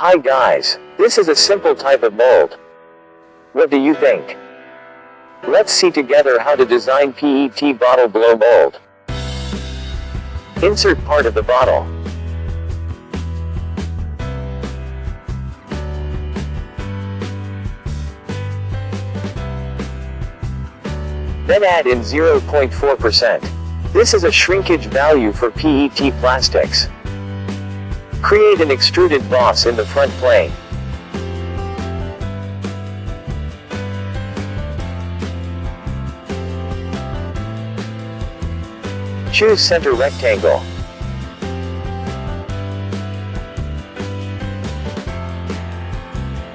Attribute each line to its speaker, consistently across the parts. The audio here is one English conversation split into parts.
Speaker 1: Hi guys, this is a simple type of mold. What do you think? Let's see together how to design PET bottle blow mold. Insert part of the bottle. Then add in 0.4%. This is a shrinkage value for PET plastics. Create an extruded boss in the front plane. Choose center rectangle.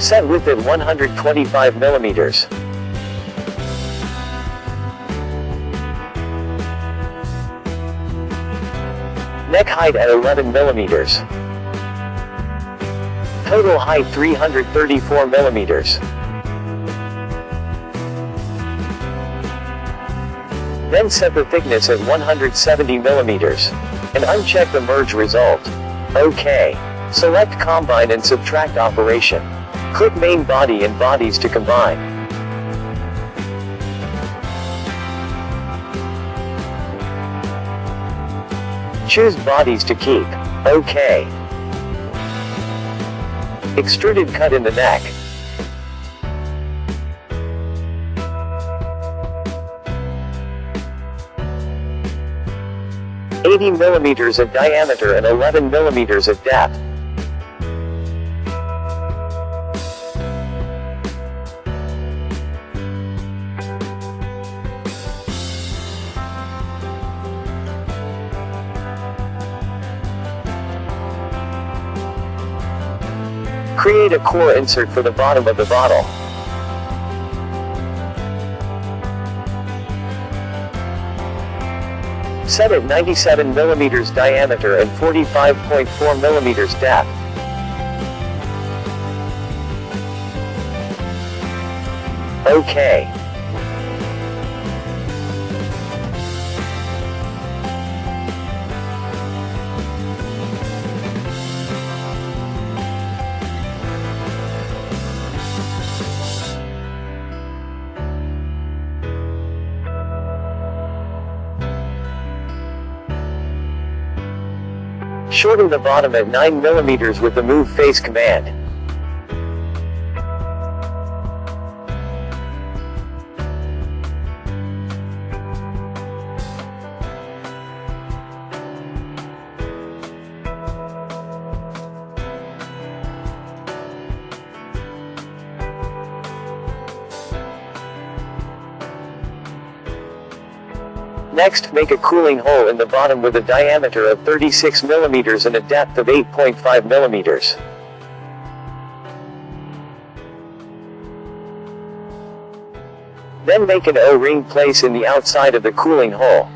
Speaker 1: Set width at 125 millimeters. Neck height at 11 millimeters. Total height 334 millimeters. Then set the thickness at 170 millimeters. And uncheck the merge result. OK. Select combine and subtract operation. Click main body and bodies to combine. Choose bodies to keep. OK. Extruded cut in the neck. Eighty millimeters of diameter and 11 millimeters of depth. Create a core insert for the bottom of the bottle. Set at 97 mm diameter and 45.4 mm depth. OK. Shorten the bottom at 9 mm with the move face command. Next, make a cooling hole in the bottom with a diameter of 36 mm and a depth of 8.5 mm. Then make an O-ring place in the outside of the cooling hole.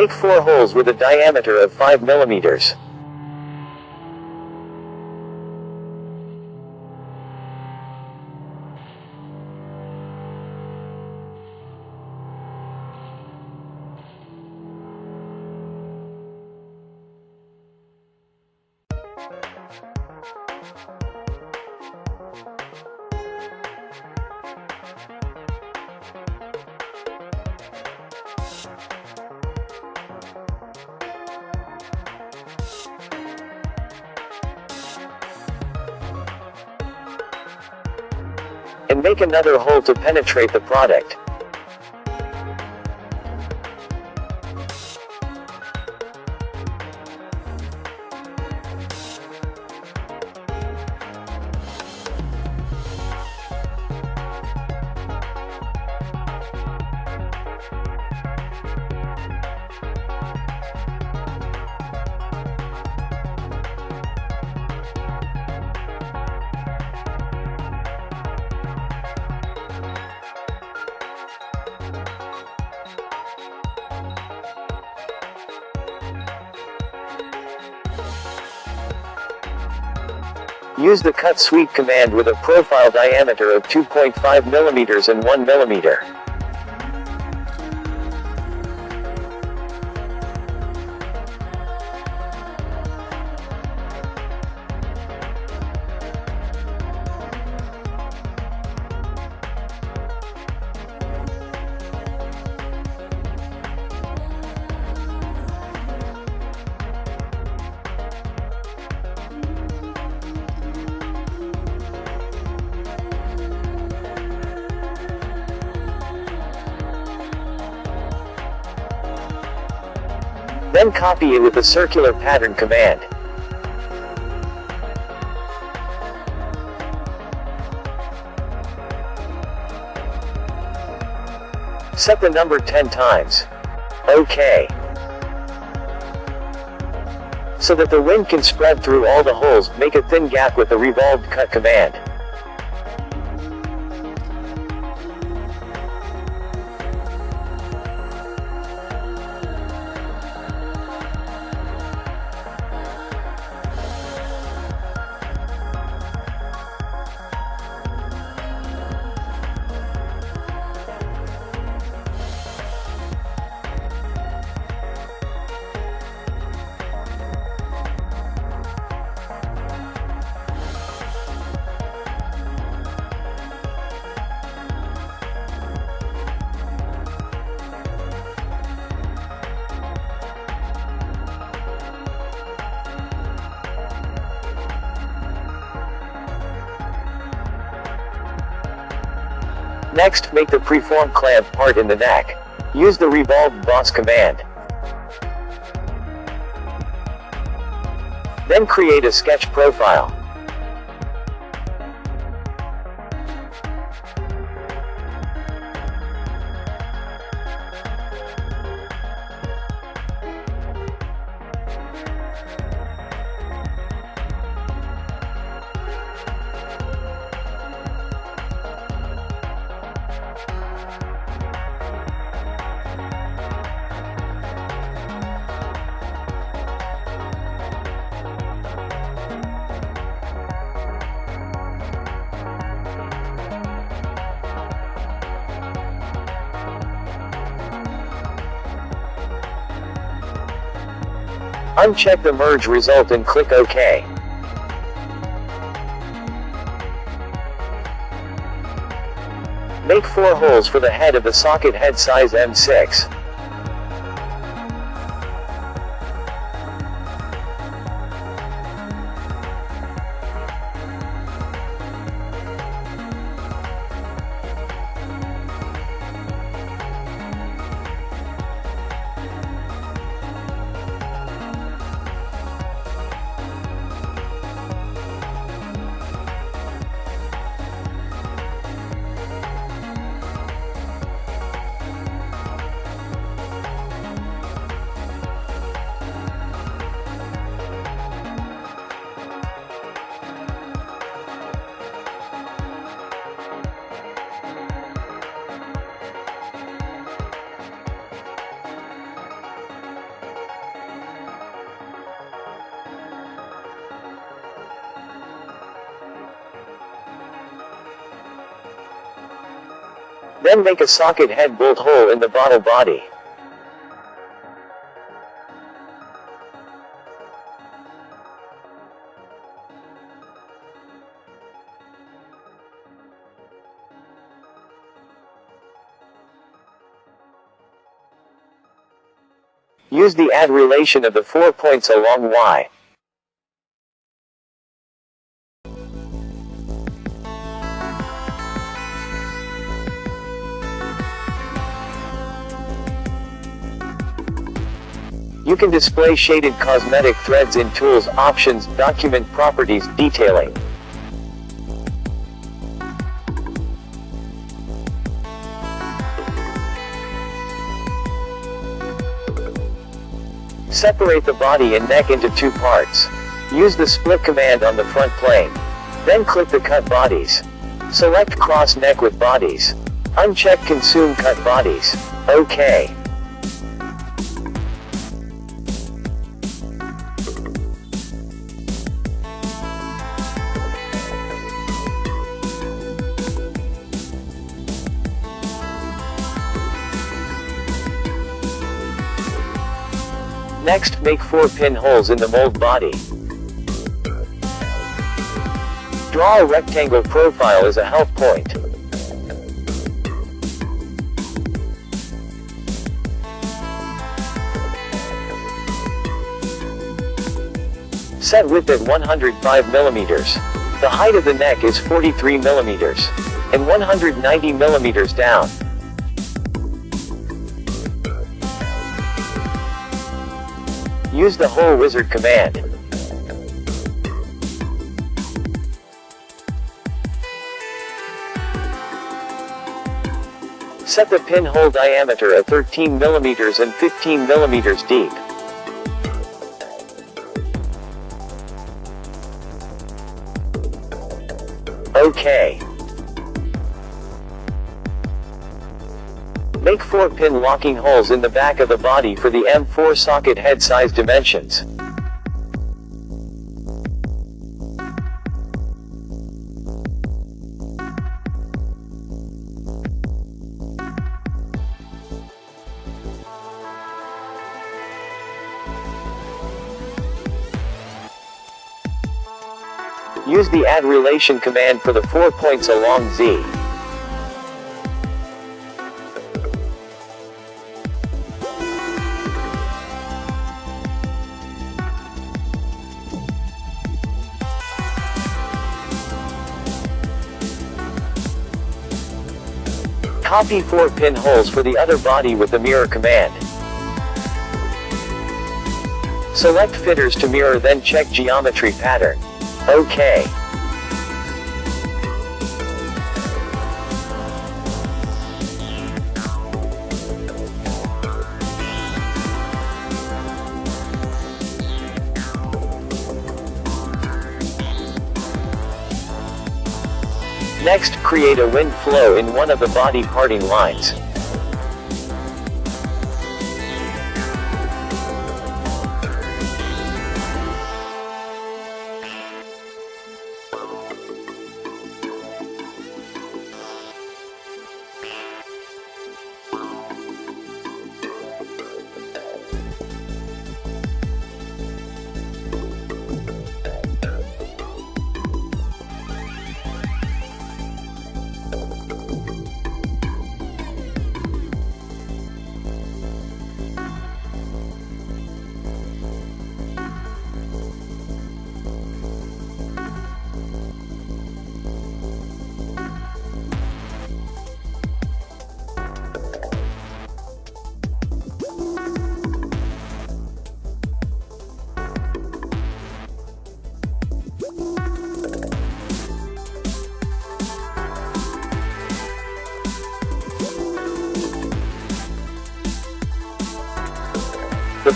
Speaker 1: Make 4 holes with a diameter of 5 millimeters. And make another hole to penetrate the product. Use the cut sweep command with a profile diameter of 2.5 mm and 1 mm. Then copy it with the circular pattern command. Set the number 10 times. OK. So that the wind can spread through all the holes, make a thin gap with the revolved cut command. Next, make the preform clamp part in the neck. Use the revolved boss command. Then create a sketch profile. Uncheck the merge result and click OK. Make 4 holes for the head of the socket head size M6. Then make a socket head bolt hole in the bottle body. Use the add relation of the four points along Y. can display shaded cosmetic threads in Tools Options Document Properties Detailing. Separate the body and neck into two parts. Use the split command on the front plane. Then click the cut bodies. Select cross neck with bodies. Uncheck consume cut bodies. OK. Next, make 4 pinholes in the mold body. Draw a rectangle profile as a help point. Set width at 105 millimeters. The height of the neck is 43 millimeters. And 190 millimeters down. Use the hole wizard command. Set the pinhole diameter at 13 millimeters and 15 millimeters deep. OK. Make 4 pin locking holes in the back of the body for the M4 socket head size dimensions. Use the add relation command for the four points along Z. Copy 4 pinholes for the other body with the mirror command. Select features to mirror then check geometry pattern. OK. Next, create a wind flow in one of the body parting lines.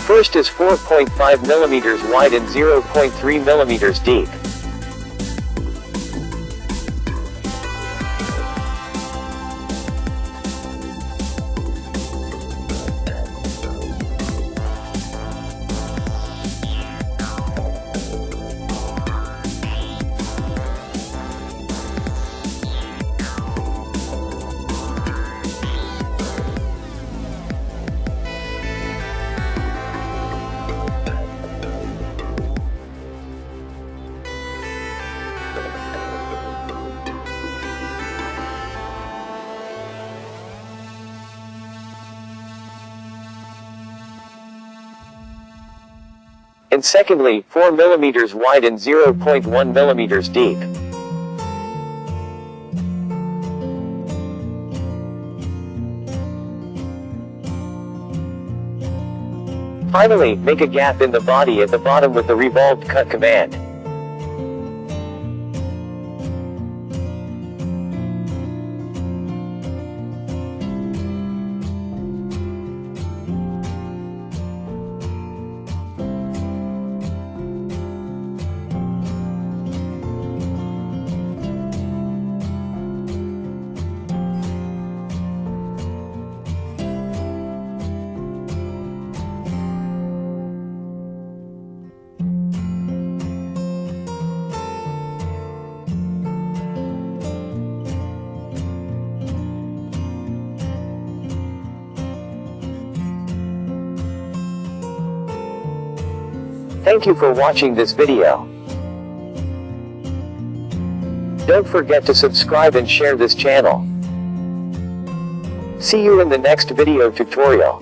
Speaker 1: First is 4.5 millimeters wide and 0.3 millimeters deep. And secondly, 4 mm wide and 0.1 mm deep. Finally, make a gap in the body at the bottom with the revolved cut command. Thank you for watching this video. Don't forget to subscribe and share this channel. See you in the next video tutorial.